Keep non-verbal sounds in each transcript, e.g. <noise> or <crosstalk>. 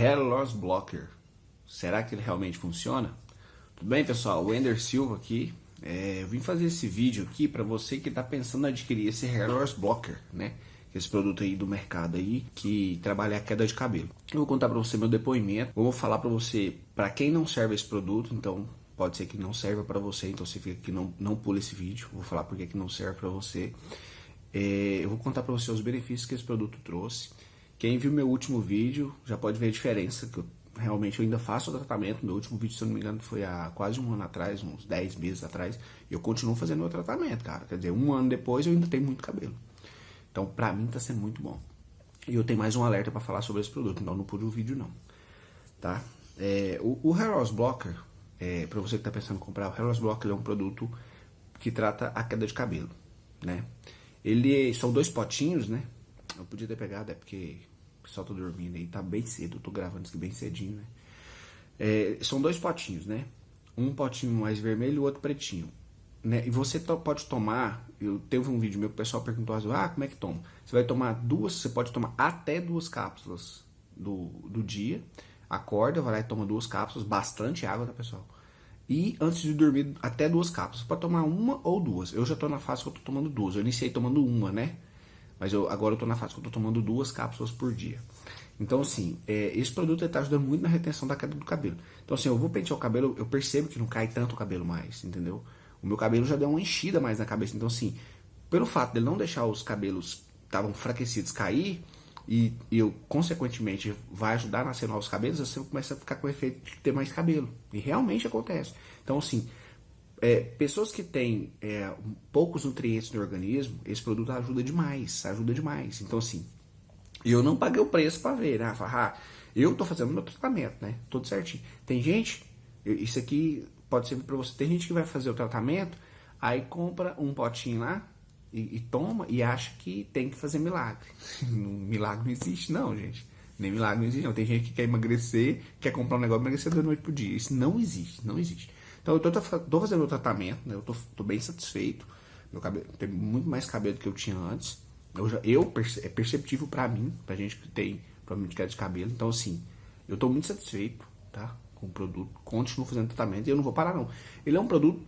Hair Loss Blocker. Será que ele realmente funciona? Tudo bem, pessoal? O Ender Silva aqui. É, eu vim fazer esse vídeo aqui para você que está pensando em adquirir esse Hair Loss Blocker, né? Esse produto aí do mercado aí que trabalha a queda de cabelo. Eu vou contar para você meu depoimento. Vou falar para você para quem não serve esse produto, então pode ser que não serva para você, então você fica aqui não não pula esse vídeo. Vou falar porque que não serve para você. É, eu vou contar para você os benefícios que esse produto trouxe. Quem viu meu último vídeo já pode ver a diferença, que eu realmente eu ainda faço o tratamento. Meu último vídeo, se eu não me engano, foi há quase um ano atrás, uns 10 meses atrás. E eu continuo fazendo meu tratamento, cara. Quer dizer, um ano depois eu ainda tenho muito cabelo. Então, pra mim, tá sendo muito bom. E eu tenho mais um alerta para falar sobre esse produto, então não pude o vídeo não. Tá? É, o, o Hair Loss Blocker, é, para você que tá pensando em comprar, o Hair Loss Blocker é um produto que trata a queda de cabelo, né? Ele são dois potinhos, né? Eu podia ter pegado, é porque pessoal tá dormindo aí, tá bem cedo, tô gravando isso aqui bem cedinho, né? É, são dois potinhos, né? Um potinho mais vermelho e o outro pretinho. Né? E você pode tomar, eu teve um vídeo meu que o pessoal perguntou ah, como é que toma? Você vai tomar duas, você pode tomar até duas cápsulas do, do dia, acorda, vai lá e toma duas cápsulas, bastante água, tá pessoal? E antes de dormir, até duas cápsulas. Pode tomar uma ou duas. Eu já tô na fase que eu tô tomando duas. Eu iniciei tomando uma, né? Mas eu, agora eu tô na fase que eu tô tomando duas cápsulas por dia. Então, assim, é, esse produto está ajudando muito na retenção da queda do cabelo. Então, assim, eu vou pentear o cabelo, eu percebo que não cai tanto o cabelo mais, entendeu? O meu cabelo já deu uma enchida mais na cabeça. Então, assim, pelo fato de não deixar os cabelos estavam enfraquecidos cair, e, e eu, consequentemente, vai ajudar a nascer novos cabelos, você começa a ficar com o efeito de ter mais cabelo. E realmente acontece. Então, assim, é, pessoas que têm é, poucos nutrientes no organismo, esse produto ajuda demais, ajuda demais. Então, assim, eu não paguei o preço para ver, né? Ah, eu tô fazendo meu tratamento, né? Tudo certinho. Tem gente, isso aqui pode servir para você. Tem gente que vai fazer o tratamento, aí compra um potinho lá, e, e, toma e acha que tem que fazer milagre. <laughs> milagre não existe, não, gente. Nem milagre não existe, não. Tem gente que quer emagrecer, quer comprar um negócio emagrecer da noite pro dia. Isso não existe, não existe. Então eu tô, tô fazendo o tratamento, né? Eu tô, tô, bem satisfeito. Meu cabelo tem muito mais cabelo do que eu tinha antes. Eu, já, eu é perceptível para mim, pra gente que tem problema de queda de cabelo. Então, assim, eu tô muito satisfeito, tá? Com o produto. Continuo fazendo tratamento e eu não vou parar, não. Ele é um produto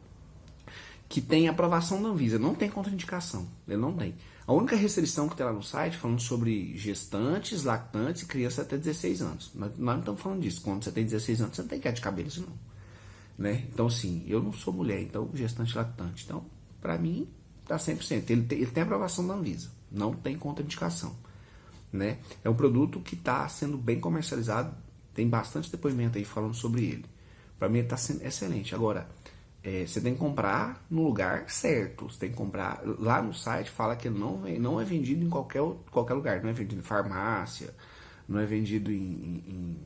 que tem aprovação da Anvisa, não tem contraindicação, ele não tem. A única restrição que tem lá no site falando sobre gestantes, lactantes e crianças até 16 anos. Nós, não estamos falando disso. Quando você tem 16 anos, você não tem queda de cabelo, isso não. Né? Então, sim, eu não sou mulher, então gestante lactante. Então, para mim, tá 100%. Ele tem, ele tem aprovação da Anvisa, não tem contraindicação. Né? É um produto que está sendo bem comercializado, tem bastante depoimento aí falando sobre ele. Para mim, está sendo excelente. Agora, é, você tem que comprar no lugar certo. Você tem que comprar. Lá no site fala que não, não é vendido em qualquer, qualquer lugar. Não é vendido em farmácia, não é vendido em, em, em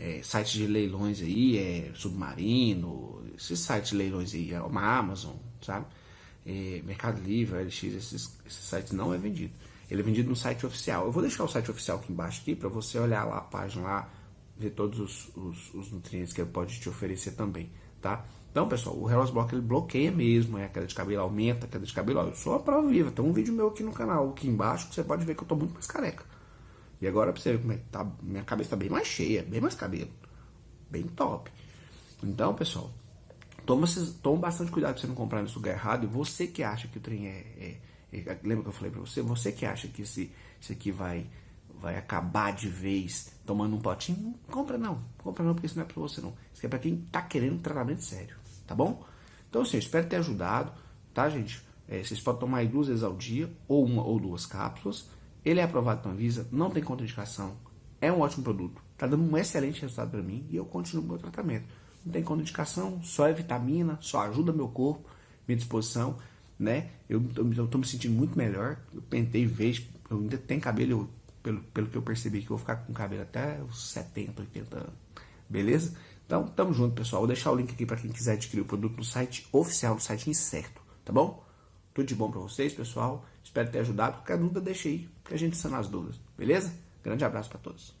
é, sites de leilões aí, é Submarino, esses sites de leilões aí, é uma Amazon, sabe? É, Mercado Livre, LX, esses, esses sites não é vendido. Ele é vendido no site oficial. Eu vou deixar o site oficial aqui embaixo aqui para você olhar lá a página lá, ver todos os, os, os nutrientes que ele pode te oferecer também, tá? Então, pessoal, o Hair Block ele bloqueia mesmo é a queda de cabelo, aumenta a queda de cabelo. Ó, eu sou a prova viva. Tem um vídeo meu aqui no canal, aqui embaixo, que você pode ver que eu tô muito mais careca. E agora pra você ver como é que tá, minha cabeça tá bem mais cheia, bem mais cabelo. Bem top. Então, pessoal, toma, toma bastante cuidado pra você não comprar nesse lugar errado. E você que acha que o trem é, é, é, Lembra que eu falei pra você? Você que acha que esse, esse aqui vai, vai acabar de vez tomando um potinho, compra não. Compra não, porque isso não é pra você não. Isso é pra quem tá querendo tratamento sério tá bom? Então, assim, eu espero ter ajudado, tá, gente? É, vocês podem tomar duas vezes ao dia, ou uma ou duas cápsulas. Ele é aprovado pela Anvisa, não tem contraindicação, é um ótimo produto, tá dando um excelente resultado para mim e eu continuo meu tratamento. Não tem contraindicação, só é vitamina, só ajuda meu corpo, minha disposição, né? Eu, tô me sentindo muito melhor, eu pentei vejo, eu ainda tenho cabelo, eu, pelo, pelo que eu percebi que eu vou ficar com cabelo até os 70, 80 anos, beleza? Então, tamo junto, pessoal. Vou deixar o link aqui para quem quiser adquirir o produto no site oficial, no site incerto, tá bom? Tudo de bom para vocês, pessoal. Espero ter ajudado. Qualquer dúvida, deixa aí, que a gente sana as dúvidas, beleza? Grande abraço para todos.